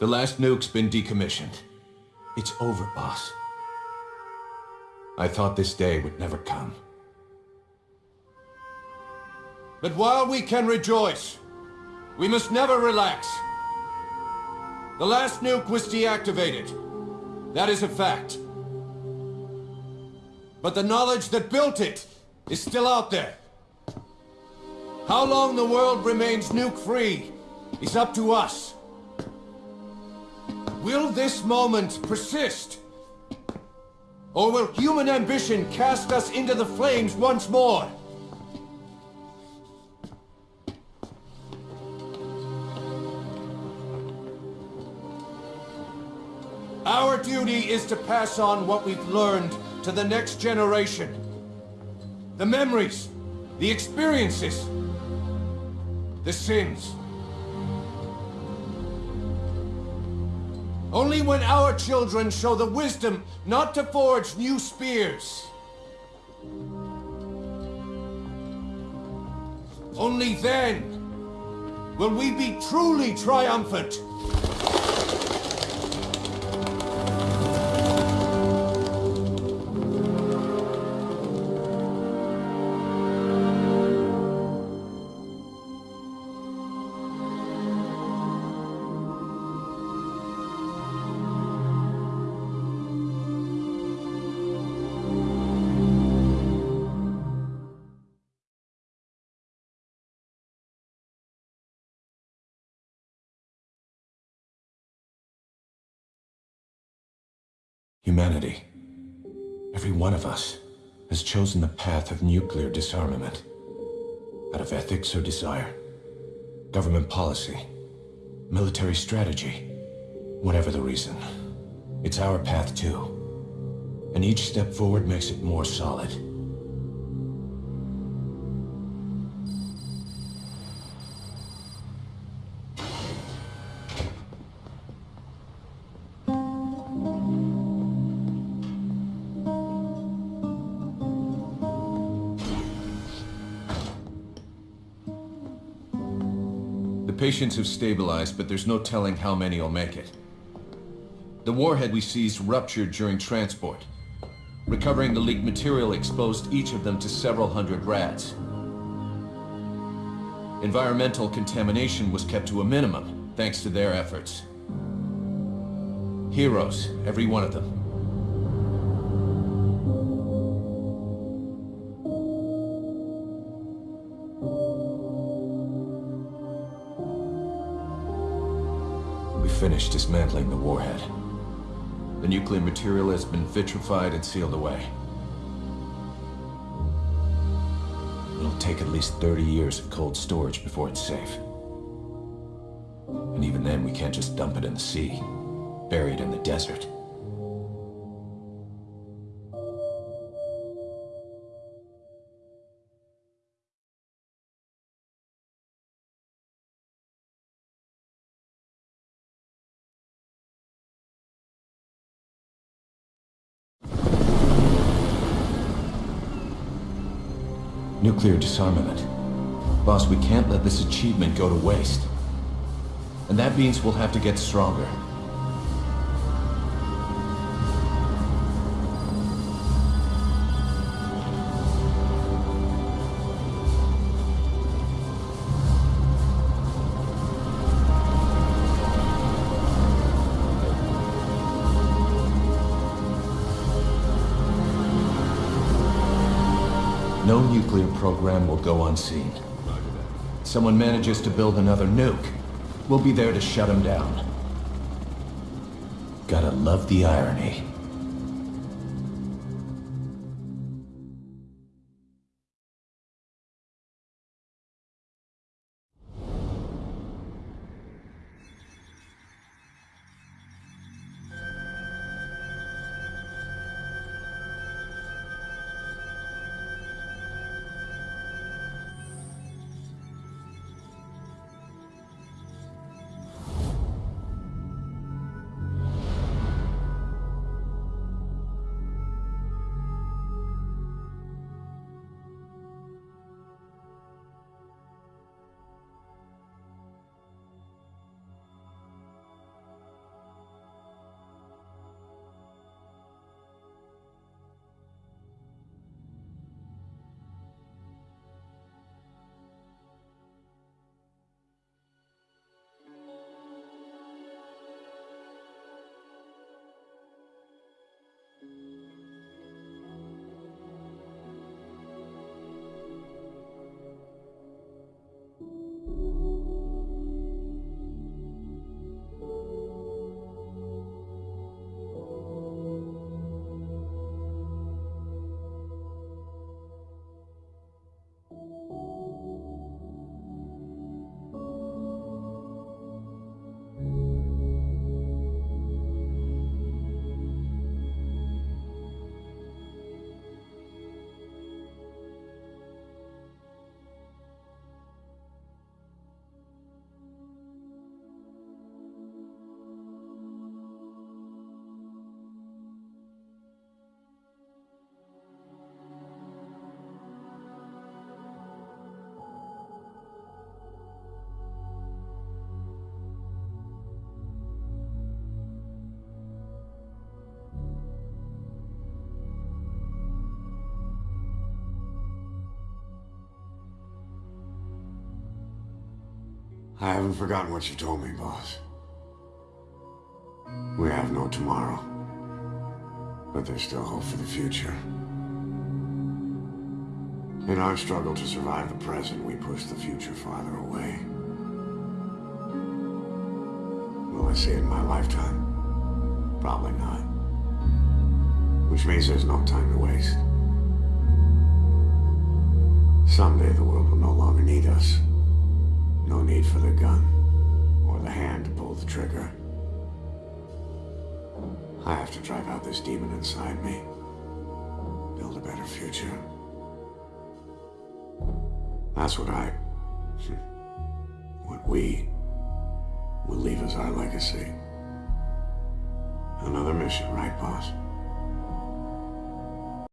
The last nuke's been decommissioned. It's over, boss. I thought this day would never come. But while we can rejoice, we must never relax. The last nuke was deactivated. That is a fact. But the knowledge that built it is still out there. How long the world remains nuke-free is up to us. Will this moment persist? Or will human ambition cast us into the flames once more? Our duty is to pass on what we've learned to the next generation. The memories, the experiences, the sins. Only when our children show the wisdom not to forge new spears. Only then will we be truly triumphant. Humanity, every one of us, has chosen the path of nuclear disarmament. Out of ethics or desire. Government policy. Military strategy. Whatever the reason. It's our path too. And each step forward makes it more solid. The patients have stabilized, but there's no telling how many will make it. The warhead we seized ruptured during transport. Recovering the leaked material exposed each of them to several hundred rads. Environmental contamination was kept to a minimum, thanks to their efforts. Heroes, every one of them. Finished dismantling the warhead. The nuclear material has been vitrified and sealed away. It'll take at least 30 years of cold storage before it's safe. And even then, we can't just dump it in the sea, buried in the desert. Nuclear disarmament. Boss, we can't let this achievement go to waste. And that means we'll have to get stronger. No nuclear program will go unseen. Someone manages to build another nuke. We'll be there to shut him down. Gotta love the irony. I haven't forgotten what you told me, boss. We have no tomorrow. But there's still hope for the future. In our struggle to survive the present, we push the future farther away. Will I see it in my lifetime? Probably not. Which means there's no time to waste. Someday the world will no longer need us. No need for the gun, or the hand to pull the trigger. I have to drive out this demon inside me. Build a better future. That's what I... What we will leave as our legacy. Another mission, right, boss?